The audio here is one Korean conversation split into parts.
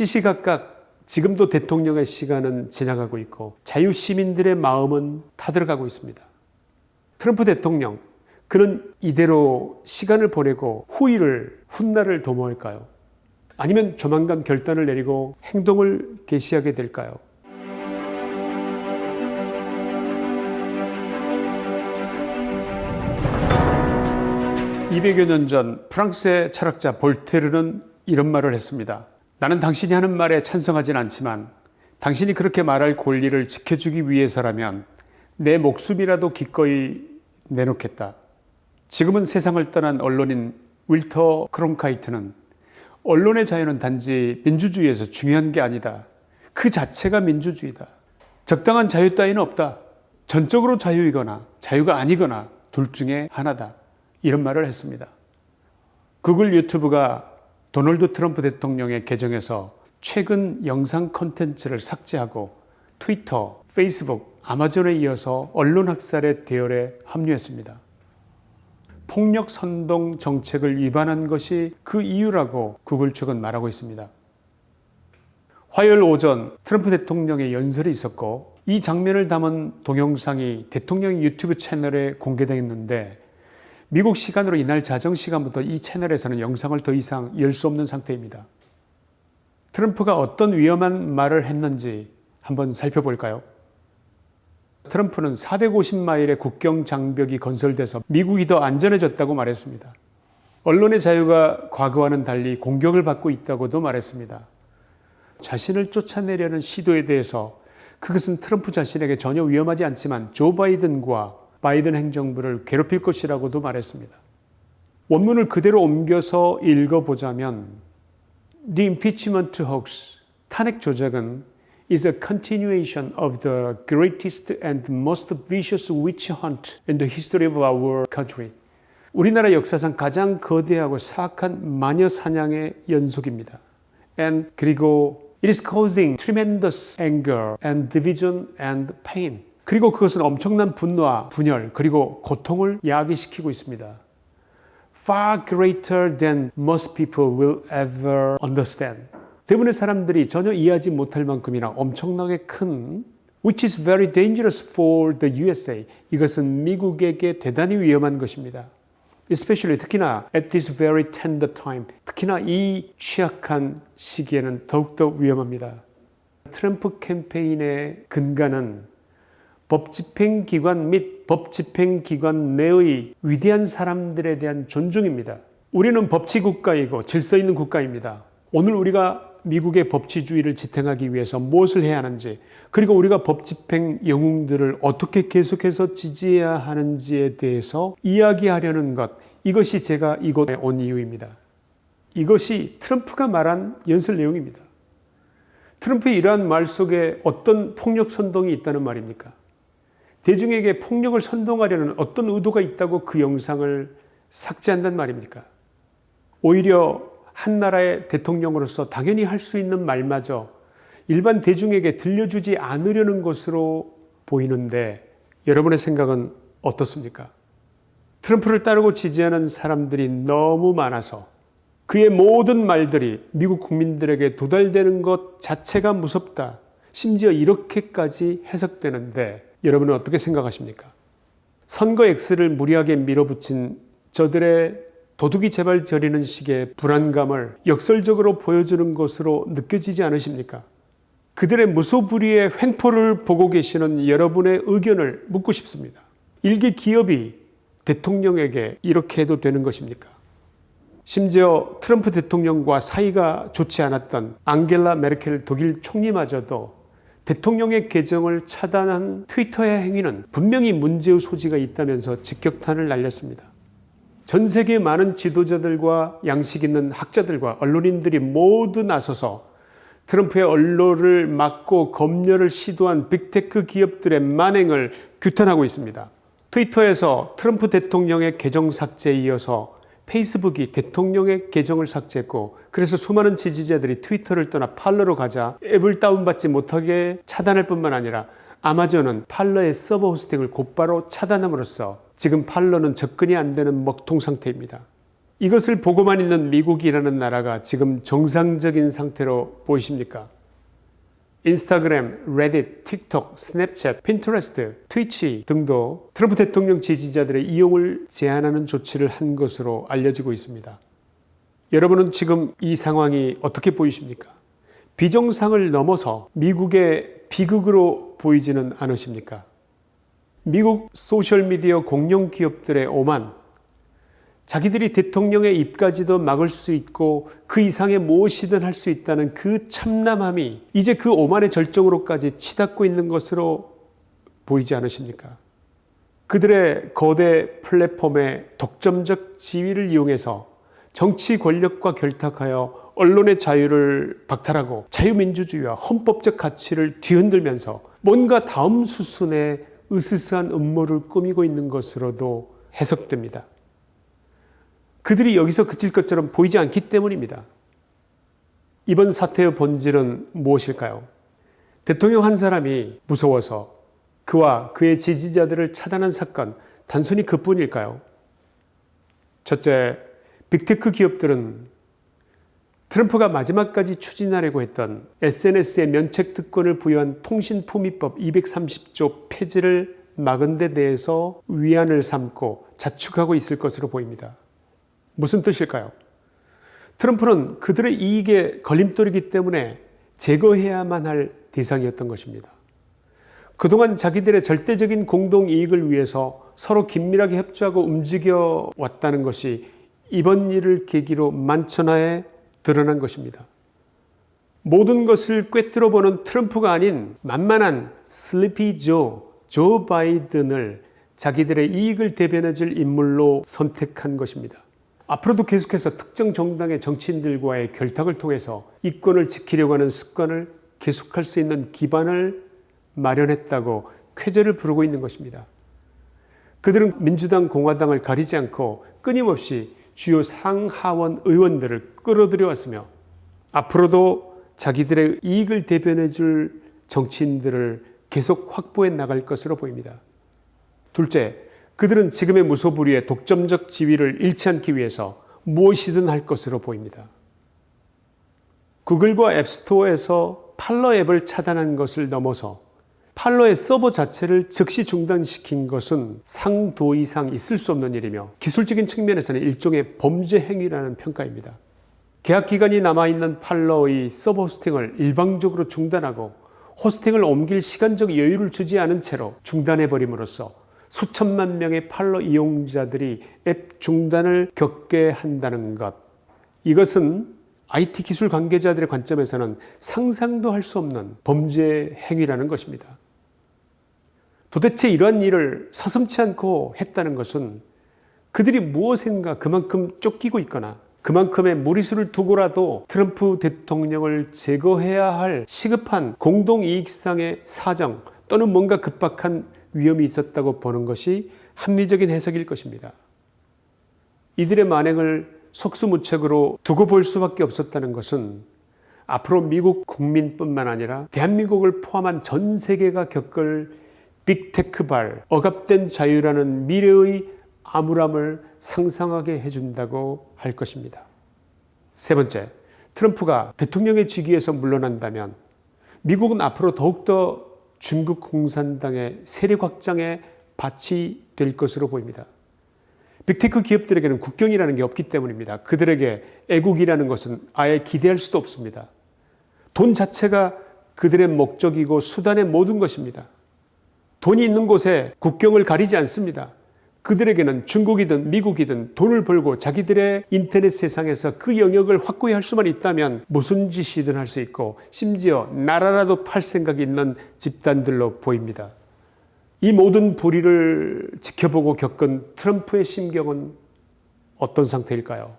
시시각각 지금도 대통령의 시간은 지나가고 있고 자유시민들의 마음은 타들어가고 있습니다. 트럼프 대통령 그는 이대로 시간을 보내고 후일을 훗날을 도모할까요? 아니면 조만간 결단을 내리고 행동을 개시하게 될까요? 200여 년 전 프랑스의 철학자 볼테르는 이런 말을 했습니다. 나는 당신이 하는 말에 찬성하진 않지만 당신이 그렇게 말할 권리를 지켜주기 위해서라면 내 목숨이라도 기꺼이 내놓겠다. 지금은 세상을 떠난 언론인 윌터 크롬카이트는 언론의 자유는 단지 민주주의에서 중요한 게 아니다. 그 자체가 민주주의다. 적당한 자유 따위는 없다. 전적으로 자유이거나 자유가 아니거나 둘 중에 하나다. 이런 말을 했습니다. 구글 유튜브가 도널드 트럼프 대통령의 계정에서 최근 영상 콘텐츠를 삭제하고 트위터, 페이스북, 아마존에 이어서 언론 학살의 대열에 합류했습니다. 폭력 선동 정책을 위반한 것이 그 이유라고 구글 측은 말하고 있습니다. 화요일 오전 트럼프 대통령의 연설이 있었고 이 장면을 담은 동영상이 대통령 유튜브 채널에 공개되었는데 미국 시간으로 이날 자정 시간부터 이 채널에서는 영상을 더 이상 열 수 없는 상태입니다. 트럼프가 어떤 위험한 말을 했는지 한번 살펴볼까요? 트럼프는 450마일의 국경 장벽이 건설돼서 미국이 더 안전해졌다고 말했습니다. 언론의 자유가 과거와는 달리 공격을 받고 있다고도 말했습니다. 자신을 쫓아내려는 시도에 대해서 그것은 트럼프 자신에게 전혀 위험하지 않지만 조 바이든과 바이든 행정부를 괴롭힐 것이라고도 말했습니다. 원문을 그대로 옮겨서 읽어보자면 The impeachment hoax, 탄핵 조작은 is a continuation of the greatest and most vicious witch hunt in the history of our country. 우리나라 역사상 가장 거대하고 사악한 마녀 사냥의 연속입니다. And 그리고 it is causing tremendous anger and division and pain. 그리고 그것은 엄청난 분노와 분열 그리고 고통을 야기시키고 있습니다. Far greater than most people will ever understand. 대부분의 사람들이 전혀 이해하지 못할 만큼이나 엄청나게 큰 which is very dangerous for the USA. 이것은 미국에게 대단히 위험한 것입니다. especially 특히나 at this very tender time. 특히나 이 취약한 시기에는 더욱더 위험합니다. 트럼프 캠페인의 근간은 법집행기관 및 법집행기관 내의 위대한 사람들에 대한 존중입니다. 우리는 법치국가이고 질서 있는 국가입니다. 오늘 우리가 미국의 법치주의를 지탱하기 위해서 무엇을 해야 하는지 그리고 우리가 법집행 영웅들을 어떻게 계속해서 지지해야 하는지에 대해서 이야기하려는 것 이것이 제가 이곳에 온 이유입니다. 이것이 트럼프가 말한 연설 내용입니다. 트럼프의 이러한 말 속에 어떤 폭력 선동이 있다는 말입니까? 대중에게 폭력을 선동하려는 어떤 의도가 있다고 그 영상을 삭제한단 말입니까? 오히려 한 나라의 대통령으로서 당연히 할 수 있는 말마저 일반 대중에게 들려주지 않으려는 것으로 보이는데 여러분의 생각은 어떻습니까? 트럼프를 따르고 지지하는 사람들이 너무 많아서 그의 모든 말들이 미국 국민들에게 도달되는 것 자체가 무섭다. 심지어 이렇게까지 해석되는데 여러분은 어떻게 생각하십니까? 선거 X를 무리하게 밀어붙인 저들의 도둑이 제발 저리는 식의 불안감을 역설적으로 보여주는 것으로 느껴지지 않으십니까? 그들의 무소불위의 횡포를 보고 계시는 여러분의 의견을 묻고 싶습니다. 일개 기업이 대통령에게 이렇게 해도 되는 것입니까? 심지어 트럼프 대통령과 사이가 좋지 않았던 앙겔라 메르켈 독일 총리마저도 대통령의 계정을 차단한 트위터의 행위는 분명히 문제의 소지가 있다면서 직격탄을 날렸습니다. 전 세계 많은 지도자들과 양식 있는 학자들과 언론인들이 모두 나서서 트럼프의 언론을 막고 검열을 시도한 빅테크 기업들의 만행을 규탄하고 있습니다. 트위터에서 트럼프 대통령의 계정 삭제에 이어서 페이스북이 대통령의 계정을 삭제했고 그래서 수많은 지지자들이 트위터를 떠나 팔러로 가자 앱을 다운받지 못하게 차단할 뿐만 아니라 아마존은 팔러의 서버 호스팅을 곧바로 차단함으로써 지금 팔러는 접근이 안 되는 먹통 상태입니다. 이것을 보고만 있는 미국이라는 나라가 지금 정상적인 상태로 보이십니까? 인스타그램, 레딧, 틱톡, 스냅챗, 핀터레스트, 트위치 등도 트럼프 대통령 지지자들의 이용을 제한하는 조치를 한 것으로 알려지고 있습니다. 여러분은 지금 이 상황이 어떻게 보이십니까? 비정상을 넘어서 미국의 비극으로 보이지는 않으십니까? 미국 소셜미디어 공룡 기업들의 오만, 자기들이 대통령의 입까지도 막을 수 있고 그 이상의 무엇이든 할 수 있다는 그 참남함이 이제 그 오만의 절정으로까지 치닫고 있는 것으로 보이지 않으십니까? 그들의 거대 플랫폼의 독점적 지위를 이용해서 정치 권력과 결탁하여 언론의 자유를 박탈하고 자유민주주의와 헌법적 가치를 뒤흔들면서 뭔가 다음 수순에 으스스한 음모를 꾸미고 있는 것으로도 해석됩니다. 그들이 여기서 그칠 것처럼 보이지 않기 때문입니다. 이번 사태의 본질은 무엇일까요? 대통령 한 사람이 무서워서 그와 그의 지지자들을 차단한 사건 단순히 그뿐일까요? 첫째, 빅테크 기업들은 트럼프가 마지막까지 추진하려고 했던 SNS의 면책 특권을 부여한 통신품위법 230조 폐지를 막은 데 대해서 위안을 삼고 자축하고 있을 것으로 보입니다. 무슨 뜻일까요? 트럼프는 그들의 이익에 걸림돌이기 때문에 제거해야만 할 대상이었던 것입니다. 그동안 자기들의 절대적인 공동이익을 위해서 서로 긴밀하게 협조하고 움직여 왔다는 것이 이번 일을 계기로 만천하에 드러난 것입니다. 모든 것을 꿰뚫어 보는 트럼프가 아닌 만만한 슬리피 조, 조 바이든을 자기들의 이익을 대변해 줄 인물로 선택한 것입니다. 앞으로도 계속해서 특정 정당의 정치인들과의 결탁을 통해서 이권을 지키려고 하는 습관을 계속할 수 있는 기반을 마련했다고 쾌재를 부르고 있는 것입니다. 그들은 민주당, 공화당을 가리지 않고 끊임없이 주요 상하원 의원들을 끌어들여 왔으며 앞으로도 자기들의 이익을 대변해 줄 정치인들을 계속 확보해 나갈 것으로 보입니다. 둘째, 그들은 지금의 무소불위의 독점적 지위를 잃지 않기 위해서 무엇이든 할 것으로 보입니다. 구글과 앱스토어에서 팔러 앱을 차단한 것을 넘어서 팔러의 서버 자체를 즉시 중단시킨 것은 상도 이상 있을 수 없는 일이며 기술적인 측면에서는 일종의 범죄 행위라는 평가입니다. 계약 기간이 남아있는 팔러의 서버 호스팅을 일방적으로 중단하고 호스팅을 옮길 시간적 여유를 주지 않은 채로 중단해버림으로써 수천만 명의 팔로 이용자들이 앱 중단을 겪게 한다는 것. 이것은 IT 기술 관계자들의 관점에서는 상상도 할 수 없는 범죄 행위라는 것입니다. 도대체 이러한 일을 서슴치 않고 했다는 것은 그들이 무엇인가 그만큼 쫓기고 있거나 그만큼의 무리수를 두고라도 트럼프 대통령을 제거해야 할 시급한 공동이익상의 사정 또는 뭔가 급박한 위험이 있었다고 보는 것이 합리적인 해석일 것입니다. 이들의 만행을 속수무책으로 두고 볼 수밖에 없었다는 것은 앞으로 미국 국민뿐만 아니라 대한민국을 포함한 전 세계가 겪을 빅테크발, 억압된 자유라는 미래의 암울함을 상상하게 해준다고 할 것입니다. 세 번째, 트럼프가 대통령의 직위에서 물러난다면 미국은 앞으로 더욱더 중국 공산당의 세력 확장에 밭이 될 것으로 보입니다. 빅테크 기업들에게는 국경이라는 게 없기 때문입니다. 그들에게 애국이라는 것은 아예 기대할 수도 없습니다. 돈 자체가 그들의 목적이고 수단의 모든 것입니다. 돈이 있는 곳에 국경을 가리지 않습니다. 그들에게는 중국이든 미국이든 돈을 벌고 자기들의 인터넷 세상에서 그 영역을 확고히 할 수만 있다면 무슨 짓이든 할 수 있고 심지어 나라라도 팔 생각이 있는 집단들로 보입니다. 이 모든 불의를 지켜보고 겪은 트럼프의 심경은 어떤 상태일까요?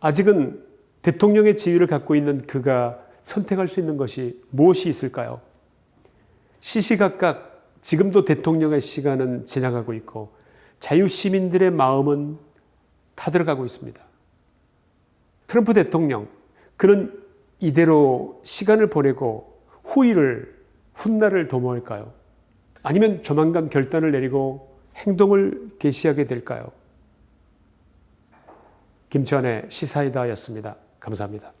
아직은 대통령의 지위를 갖고 있는 그가 선택할 수 있는 것이 무엇이 있을까요? 시시각각 지금도 대통령의 시간은 지나가고 있고 자유시민들의 마음은 타들어가고 있습니다. 트럼프 대통령, 그는 이대로 시간을 보내고 후일을, 훗날을 도모할까요? 아니면 조만간 결단을 내리고 행동을 개시하게 될까요? 김치환의 시사이다였습니다. 감사합니다.